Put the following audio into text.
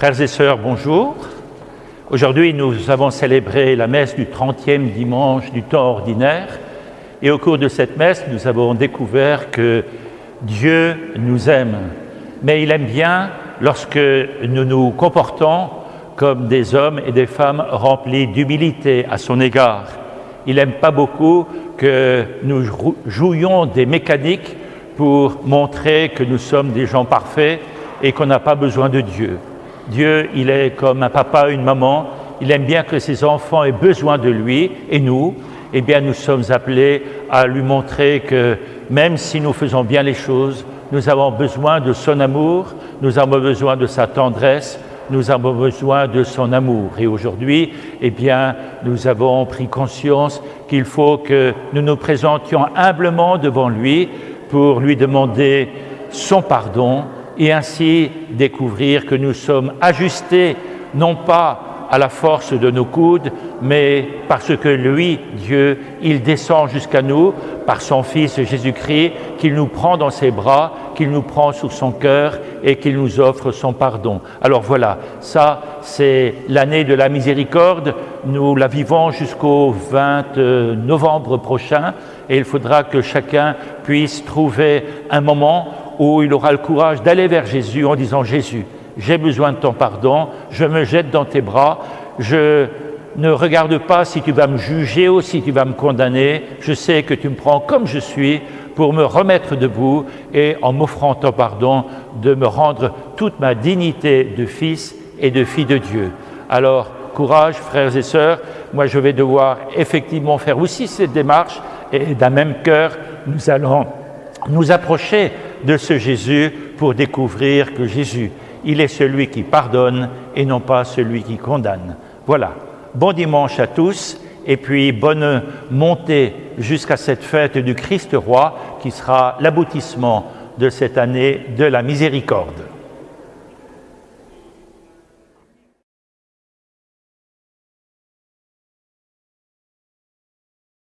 Frères et sœurs, bonjour. Aujourd'hui, nous avons célébré la messe du 30e dimanche du temps ordinaire. Et au cours de cette messe, nous avons découvert que Dieu nous aime. Mais il aime bien lorsque nous nous comportons comme des hommes et des femmes remplis d'humilité à son égard. Il n'aime pas beaucoup que nous jouions des mécaniques pour montrer que nous sommes des gens parfaits et qu'on n'a pas besoin de Dieu. Dieu, il est comme un papa, une maman, il aime bien que ses enfants aient besoin de lui, et nous, eh bien, nous sommes appelés à lui montrer que même si nous faisons bien les choses, nous avons besoin de son amour, nous avons besoin de sa tendresse, nous avons besoin de son amour. Et aujourd'hui, eh nous avons pris conscience qu'il faut que nous nous présentions humblement devant lui pour lui demander son pardon et ainsi découvrir que nous sommes ajustés non pas à la force de nos coudes, mais parce que lui, Dieu, il descend jusqu'à nous par son Fils Jésus-Christ, qu'il nous prend dans ses bras, qu'il nous prend sous son cœur et qu'il nous offre son pardon. Alors voilà, ça c'est l'année de la miséricorde, nous la vivons jusqu'au 20 novembre prochain et il faudra que chacun puisse trouver un moment où il aura le courage d'aller vers Jésus en disant Jésus, j'ai besoin de ton pardon, je me jette dans tes bras, je ne regarde pas si tu vas me juger ou si tu vas me condamner, je sais que tu me prends comme je suis pour me remettre debout et en m'offrant ton pardon, de me rendre toute ma dignité de fils et de fille de Dieu. Alors, courage, frères et sœurs, moi je vais devoir effectivement faire aussi cette démarche et d'un même cœur, nous allons nous approcher de ce Jésus pour découvrir que Jésus, il est celui qui pardonne et non pas celui qui condamne. Voilà. Bon dimanche à tous et puis bonne montée jusqu'à cette fête du Christ roi qui sera l'aboutissement de cette année de la miséricorde.